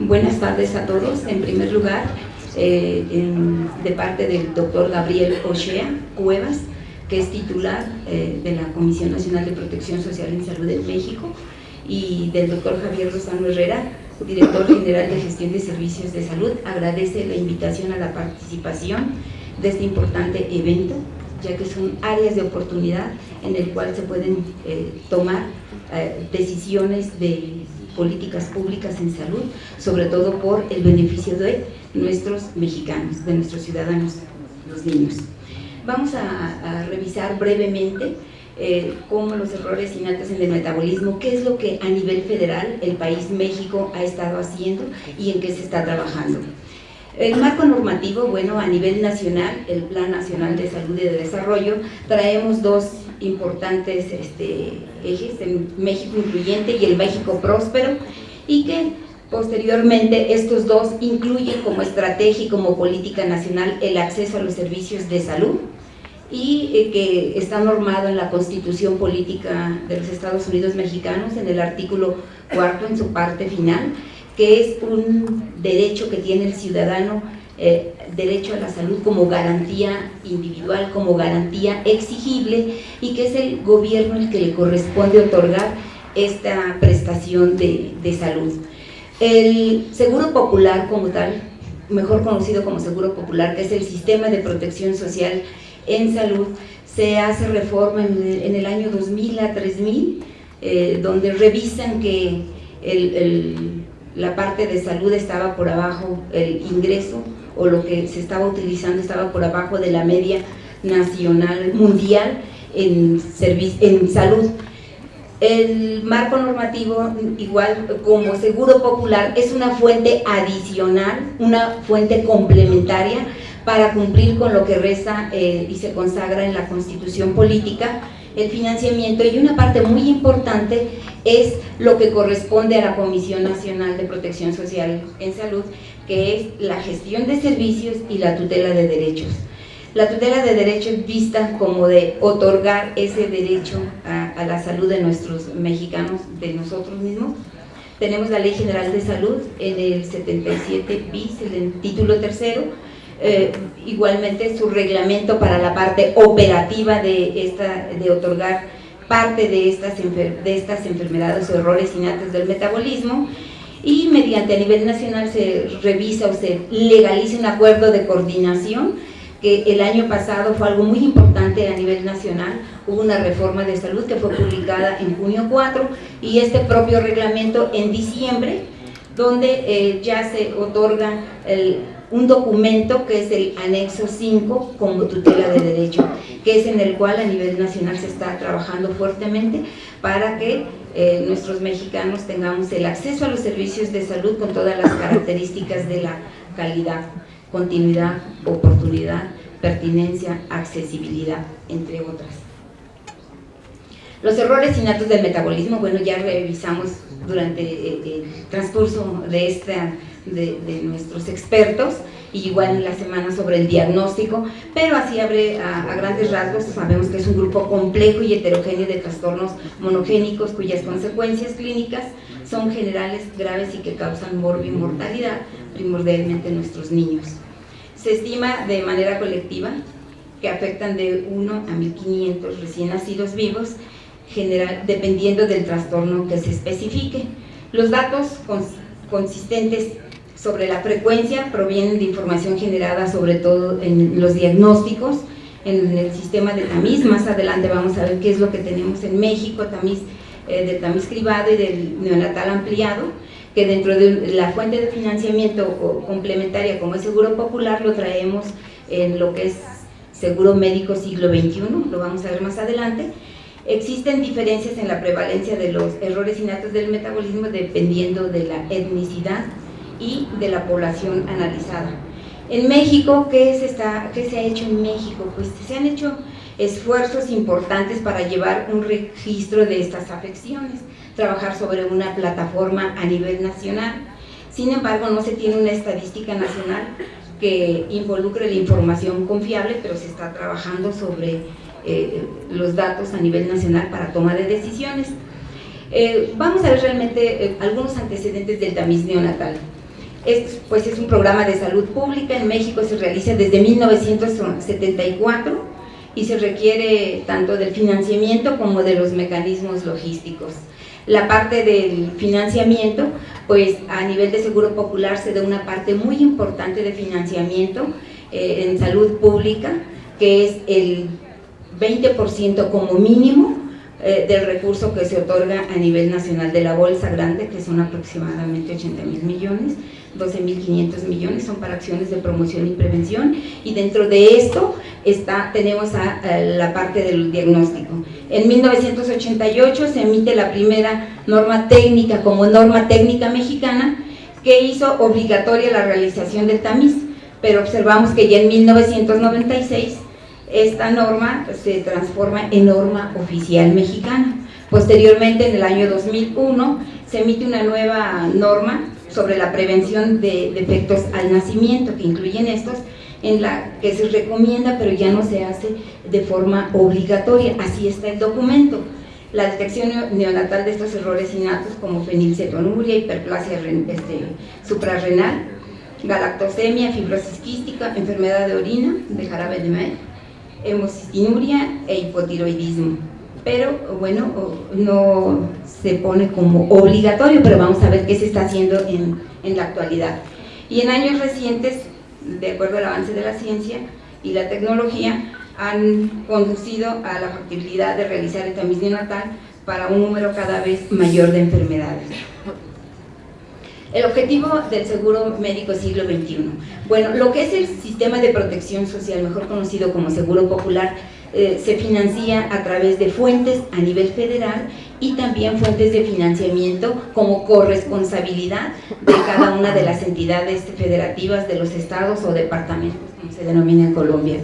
Buenas tardes a todos. En primer lugar, eh, de parte del doctor Gabriel Ochea Cuevas, que es titular eh, de la Comisión Nacional de Protección Social en Salud en México, y del doctor Javier Rosano Herrera, director general de Gestión de Servicios de Salud, agradece la invitación a la participación de este importante evento, ya que son áreas de oportunidad en el cual se pueden eh, tomar decisiones de políticas públicas en salud, sobre todo por el beneficio de nuestros mexicanos, de nuestros ciudadanos, los niños. Vamos a, revisar brevemente eh, cómo los errores innatos en el metabolismo, qué es lo que a nivel federal el país México ha estado haciendo y en qué se está trabajando. El marco normativo, bueno, a nivel nacional, el Plan Nacional de Salud y de Desarrollo, traemos dos importantes este, ejes, el México incluyente y el México próspero, y que posteriormente estos dos incluyen como estrategia y como política nacional el acceso a los servicios de salud, y eh, que está normado en la Constitución Política de los Estados Unidos Mexicanos, en el artículo cuarto, en su parte final, que es un derecho que tiene el ciudadano eh, derecho a la salud como garantía individual, como garantía exigible y que es el gobierno el que le corresponde otorgar esta prestación de, de salud. El Seguro Popular como tal, mejor conocido como Seguro Popular, que es el sistema de protección social en salud, se hace reforma en el, año 2000 a 3000, eh, donde revisan que el, la parte de salud estaba por abajo, el ingreso o lo que se estaba utilizando estaba por abajo de la media nacional, mundial en, en salud. El marco normativo, igual como seguro popular, es una fuente adicional, una fuente complementaria para cumplir con lo que resta eh, y se consagra en la constitución política, el financiamiento y una parte muy importante es lo que corresponde a la Comisión Nacional de Protección Social en Salud, que es la gestión de servicios y la tutela de derechos. La tutela de derechos vista como de otorgar ese derecho a, la salud de nuestros mexicanos, de nosotros mismos. Tenemos la Ley General de Salud en el 77 bis, el título tercero, eh, igualmente su reglamento para la parte operativa de, esta, de otorgar parte de estas, de estas enfermedades o errores innatos del metabolismo y mediante a nivel nacional se revisa o se legaliza un acuerdo de coordinación que el año pasado fue algo muy importante a nivel nacional, hubo una reforma de salud que fue publicada en junio 4 y este propio reglamento en diciembre donde eh, ya se otorga un documento que es el anexo 5 como tutela de derecho, que es en el cual a nivel nacional se está trabajando fuertemente para que eh, nuestros mexicanos tengamos el acceso a los servicios de salud con todas las características de la calidad, continuidad, oportunidad, pertinencia, accesibilidad, entre otras. Los errores innatos del metabolismo, bueno, ya revisamos durante el transcurso de esta de, nuestros expertos y igual en la semana sobre el diagnóstico, pero así abre a, grandes rasgos, sabemos que es un grupo complejo y heterogéneo de trastornos monogénicos cuyas consecuencias clínicas son generales, graves y que causan mortalidad primordialmente en nuestros niños. Se estima de manera colectiva que afectan de 1 a 1500 recién nacidos vivos, general, dependiendo del trastorno que se especifique. Los datos consistentes sobre la frecuencia provienen de información generada sobre todo en los diagnósticos, en el sistema de tamiz, más adelante vamos a ver qué es lo que tenemos en México, tamiz, eh, del tamiz cribado y del neonatal ampliado, que dentro de la fuente de financiamiento complementaria como es Seguro Popular lo traemos en lo que es Seguro Médico Siglo XXI, lo vamos a ver más adelante, Existen diferencias en la prevalencia de los errores innatos del metabolismo dependiendo de la etnicidad, y de la población analizada. En México, ¿qué se, está, ¿qué se ha hecho en México? Pues se han hecho esfuerzos importantes para llevar un registro de estas afecciones, trabajar sobre una plataforma a nivel nacional. Sin embargo, no se tiene una estadística nacional que involucre la información confiable, pero se está trabajando sobre eh, los datos a nivel nacional para toma de decisiones. Eh, vamos a ver realmente eh, algunos antecedentes del tamiz neonatal. Es, pues es un programa de salud pública, en México se realiza desde 1974 y se requiere tanto del financiamiento como de los mecanismos logísticos. La parte del financiamiento, pues a nivel de Seguro Popular se da una parte muy importante de financiamiento eh, en salud pública, que es el 20% como mínimo eh, del recurso que se otorga a nivel nacional de la bolsa grande, que son aproximadamente 80 mil millones, 12.500 millones son para acciones de promoción y prevención y dentro de esto está, tenemos a, la parte del diagnóstico. En 1988 se emite la primera norma técnica como norma técnica mexicana que hizo obligatoria la realización del tamiz, pero observamos que ya en 1996 esta norma se transforma en norma oficial mexicana. Posteriormente, en el año 2001, se emite una nueva norma sobre la prevención de defectos al nacimiento, que incluyen estos, en la que se recomienda, pero ya no se hace de forma obligatoria, así está el documento. La detección neonatal de estos errores innatos como fenilcetonuria, hiperplasia este, suprarrenal, galactosemia, fibrosis quística, enfermedad de orina, de jarabe de maíz, hemocistinuria e hipotiroidismo. Pero bueno, no se pone como obligatorio, pero vamos a ver qué se está haciendo en, en la actualidad. Y en años recientes, de acuerdo al avance de la ciencia y la tecnología, han conducido a la factibilidad de realizar el tamiz neonatal para un número cada vez mayor de enfermedades. El objetivo del seguro médico siglo XXI. Bueno, lo que es el sistema de protección social, mejor conocido como seguro popular, eh, se financia a través de fuentes a nivel federal y también fuentes de financiamiento como corresponsabilidad de cada una de las entidades federativas de los estados o departamentos, como se denomina en Colombia.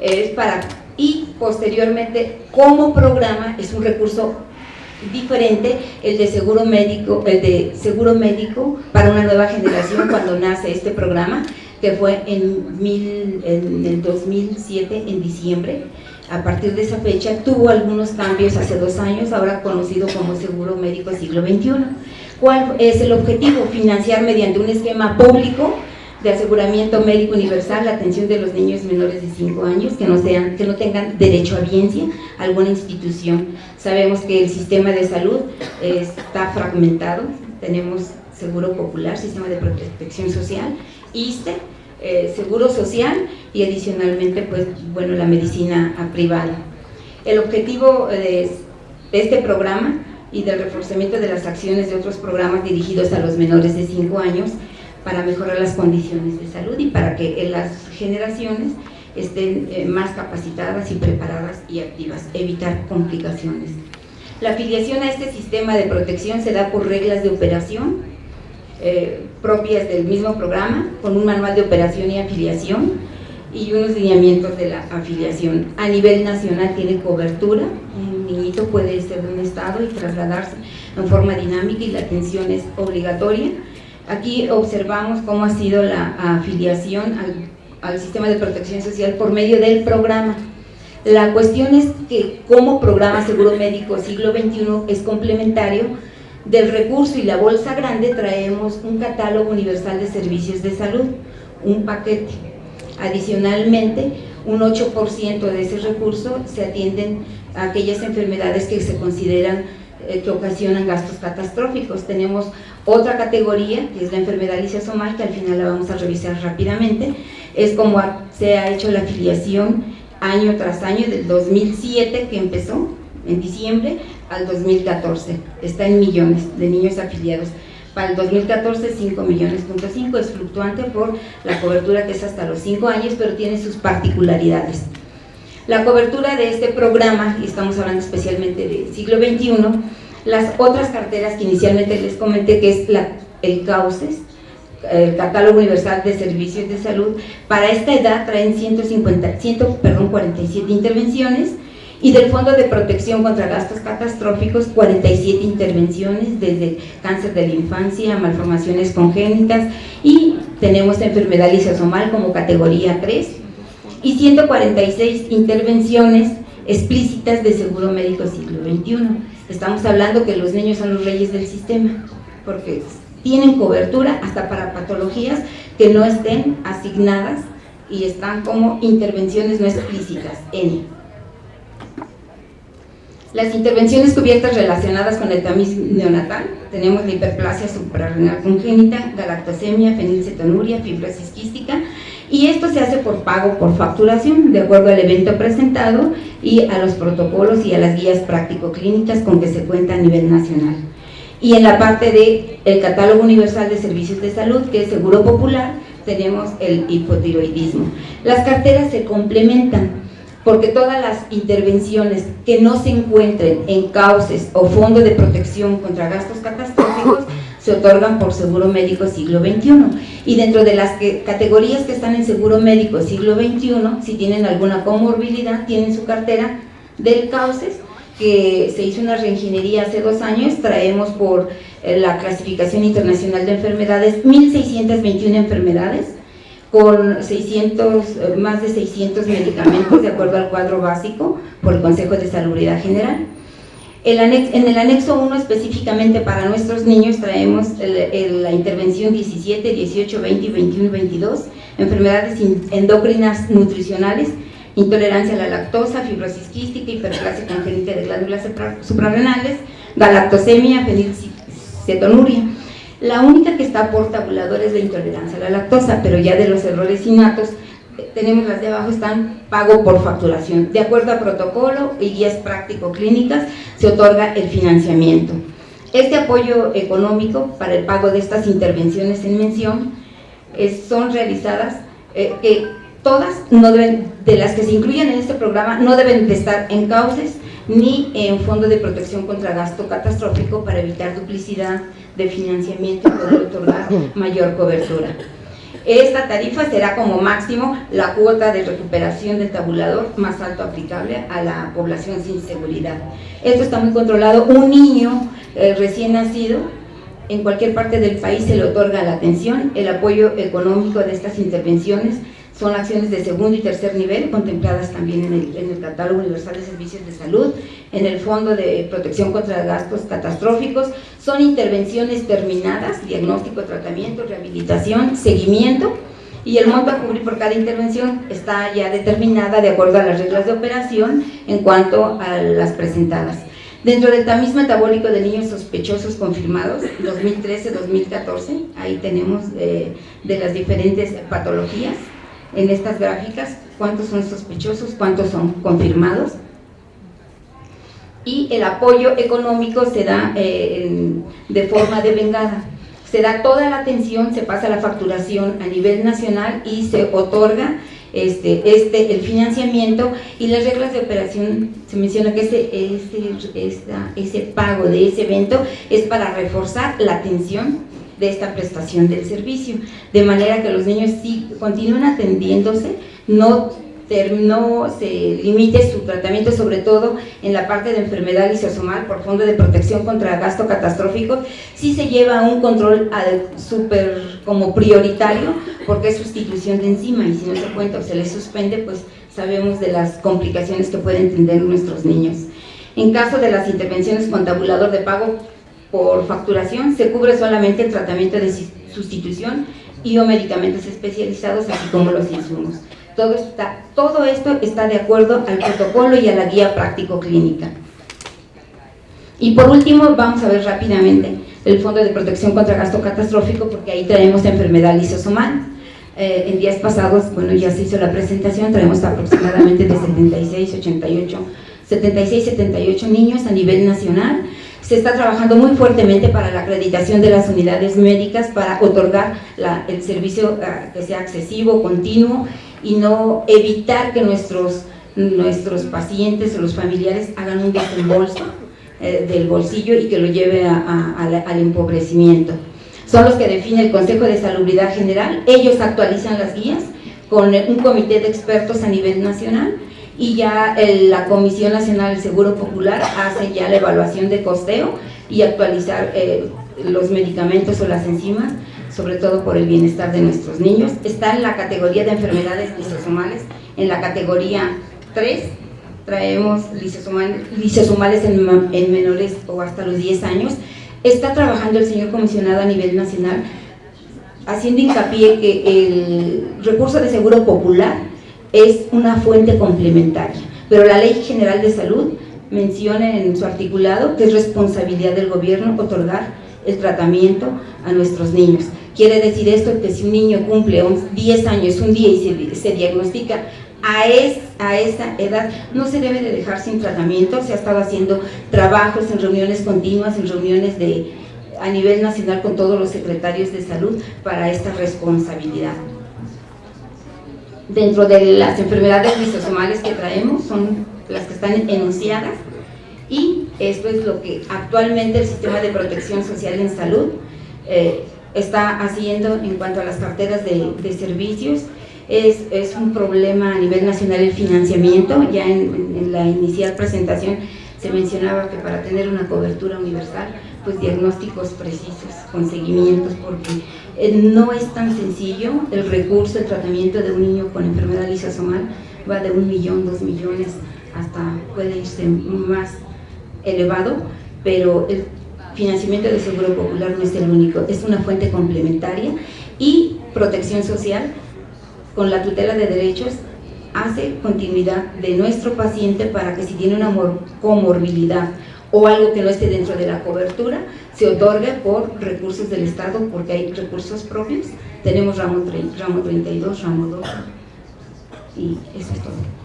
Es para, y posteriormente, como programa, es un recurso diferente el de seguro médico, el de seguro médico para una nueva generación cuando nace este programa, que fue en, mil, en el 2007, en diciembre. A partir de esa fecha tuvo algunos cambios hace dos años, ahora conocido como Seguro Médico Siglo XXI. ¿Cuál es el objetivo? Financiar mediante un esquema público de aseguramiento médico universal la atención de los niños menores de 5 años que no, sean, que no tengan derecho a biencia a alguna institución. Sabemos que el sistema de salud está fragmentado, tenemos Seguro Popular, Sistema de Protección Social, ISTE, eh, Seguro Social y adicionalmente pues bueno la medicina privada. El objetivo de este programa y del reforzamiento de las acciones de otros programas dirigidos a los menores de 5 años para mejorar las condiciones de salud y para que las generaciones estén eh, más capacitadas y preparadas y activas, evitar complicaciones. La afiliación a este sistema de protección se da por reglas de operación eh, propias del mismo programa, con un manual de operación y afiliación y unos lineamientos de la afiliación. A nivel nacional tiene cobertura, un niñito puede ser de un estado y trasladarse en forma dinámica y la atención es obligatoria Aquí observamos cómo ha sido la afiliación al, sistema de protección social por medio del programa. La cuestión es que como programa Seguro Médico Siglo XXI es complementario del recurso y la bolsa grande traemos un catálogo universal de servicios de salud, un paquete. Adicionalmente, un 8% de ese recurso se atienden a aquellas enfermedades que se consideran eh, que ocasionan gastos catastróficos. Tenemos otra categoría, que es la enfermedad lisosomal, que al final la vamos a revisar rápidamente, es como se ha hecho la afiliación año tras año, del 2007 que empezó, en diciembre, al 2014. Está en millones de niños afiliados. Para el 2014, 5 millones, punto 5, es fluctuante por la cobertura que es hasta los 5 años, pero tiene sus particularidades. La cobertura de este programa, y estamos hablando especialmente del siglo XXI, las otras carteras que inicialmente les comenté, que es la, el CAUCES, el Catálogo Universal de Servicios de Salud, para esta edad traen 150, 100, perdón, 47 intervenciones y del Fondo de Protección contra Gastos Catastróficos 47 intervenciones desde cáncer de la infancia, malformaciones congénitas y tenemos enfermedad lisosomal como categoría 3 y 146 intervenciones explícitas de seguro médico siglo XXI. Estamos hablando que los niños son los reyes del sistema, porque tienen cobertura hasta para patologías que no estén asignadas y están como intervenciones no explícitas en las intervenciones cubiertas relacionadas con el tamiz neonatal, tenemos la hiperplasia suprarrenal congénita, galactosemia, fenilcetonuria, fibrosis quística, y esto se hace por pago por facturación, de acuerdo al evento presentado y a los protocolos y a las guías práctico-clínicas con que se cuenta a nivel nacional. Y en la parte del el catálogo universal de servicios de salud, que es Seguro Popular, tenemos el hipotiroidismo. Las carteras se complementan, porque todas las intervenciones que no se encuentren en cauces o fondo de protección contra gastos catastróficos se otorgan por seguro médico siglo XXI y dentro de las categorías que están en seguro médico siglo XXI si tienen alguna comorbilidad tienen su cartera del cauces que se hizo una reingeniería hace dos años. Traemos por eh, la clasificación internacional de enfermedades 1621 enfermedades con 600, eh, más de 600 medicamentos de acuerdo al cuadro básico por el Consejo de Salubridad General. en el anexo 1 específicamente para nuestros niños traemos la intervención 17, 18, 20, 21 y 22, enfermedades endocrinas nutricionales, intolerancia a la lactosa, fibrosis quística, hiperplasia congénita de glándulas suprarrenales, galactosemia, fenilcetonuria. La única que está por tabulador es la intolerancia a la lactosa, pero ya de los errores innatos, eh, tenemos las de abajo, están pago por facturación. De acuerdo a protocolo y guías práctico-clínicas, se otorga el financiamiento. Este apoyo económico para el pago de estas intervenciones en mención son realizadas, eh, que todas no deben, de las que se incluyen en este programa no deben de estar en cauces ni en fondo de protección contra gasto catastrófico para evitar duplicidad, de financiamiento y otorgar mayor cobertura. Esta tarifa será como máximo la cuota de recuperación del tabulador más alto aplicable a la población sin seguridad. Esto está muy controlado. Un niño eh, recién nacido, en cualquier parte del país se le otorga la atención, el apoyo económico de estas intervenciones son acciones de segundo y tercer nivel contempladas también en el, en el, catálogo universal de servicios de salud, en el fondo de protección contra gastos catastróficos, son intervenciones terminadas, diagnóstico, tratamiento, rehabilitación, seguimiento, y el monto a cubrir por cada intervención está ya determinada de acuerdo a las reglas de operación en cuanto a las presentadas. Dentro del tamiz metabólico de niños sospechosos confirmados, 2013-2014, ahí tenemos eh, de las diferentes patologías, en estas gráficas cuántos son sospechosos, cuántos son confirmados y el apoyo económico se da eh, de forma devengada. Se da toda la atención, se pasa la facturación a nivel nacional y se otorga este, este, el financiamiento y las reglas de operación, se menciona que ese, ese, ese pago de ese evento es para reforzar la atención de esta prestación del servicio, de manera que los niños sí continúen atendiéndose, no, no se limite su tratamiento sobre todo en la parte de enfermedad lisosomal por fondo de protección contra gasto catastrófico, sí se lleva un control súper como prioritario porque es sustitución de enzima y si no se cuenta o se les suspende pues sabemos de las complicaciones que pueden tener nuestros niños. En caso de las intervenciones con tabulador de pago, por facturación se cubre solamente el tratamiento de sustitución y o medicamentos especializados, así como los insumos. Todo, está, todo esto está de acuerdo al protocolo y a la guía práctico-clínica. Y por último, vamos a ver rápidamente el Fondo de Protección contra Gasto Catastrófico, porque ahí traemos enfermedad lisosomal. Eh, en días pasados, bueno, ya se hizo la presentación, traemos aproximadamente de 76, 88, 76, 78 niños a nivel nacional, se está trabajando muy fuertemente para la acreditación de las unidades médicas para otorgar el servicio ah, que sea accesivo, continuo y no evitar que nuestros, nuestros pacientes o los familiares hagan un desembolso eh, del bolsillo y que lo lleve al empobrecimiento. Son los que define el Consejo de Salubridad General, ellos actualizan las guías con un comité de expertos a nivel nacional y ya la Comisión Nacional del Seguro Popular hace ya la evaluación de costeo y actualizar eh, los medicamentos o las enzimas, sobre todo por el bienestar de nuestros niños. Está en la categoría de enfermedades lisosomales, en la categoría 3 traemos lisosomales, en, en menores o hasta los 10 años, Está trabajando el señor comisionado a nivel nacional haciendo hincapié que el recurso de seguro popular es una fuente complementaria, pero la Ley General de Salud menciona en su articulado que es responsabilidad del gobierno otorgar el tratamiento a nuestros niños. Quiere decir esto que si un niño cumple 10 años un día y se, se diagnostica a, es, a esa edad no se debe de dejar sin tratamiento, se ha estado haciendo trabajos en reuniones continuas, en reuniones de, a nivel nacional con todos los secretarios de salud para esta responsabilidad. Dentro de las enfermedades lisosomales que traemos son las que están enunciadas y esto es lo que actualmente el sistema de protección social en salud eh, está haciendo en cuanto a las carteras de, servicios. Es, es, un problema a nivel nacional el financiamiento, ya en, en, la inicial presentación se mencionaba que para tener una cobertura universal, pues diagnósticos precisos, con seguimientos, porque eh, no es tan sencillo. El recurso, el tratamiento de un niño con enfermedad lisosomal, va de un millón, dos millones, hasta puede irse más elevado, pero el financiamiento de Seguro Popular no es el único, es una fuente complementaria y protección social con la tutela de derechos hace continuidad de nuestro paciente para que si tiene una comorbilidad o algo que no esté dentro de la cobertura, se otorgue por recursos del Estado, porque hay recursos propios. Tenemos ramo, ramo 32, ramo 2, y eso es todo.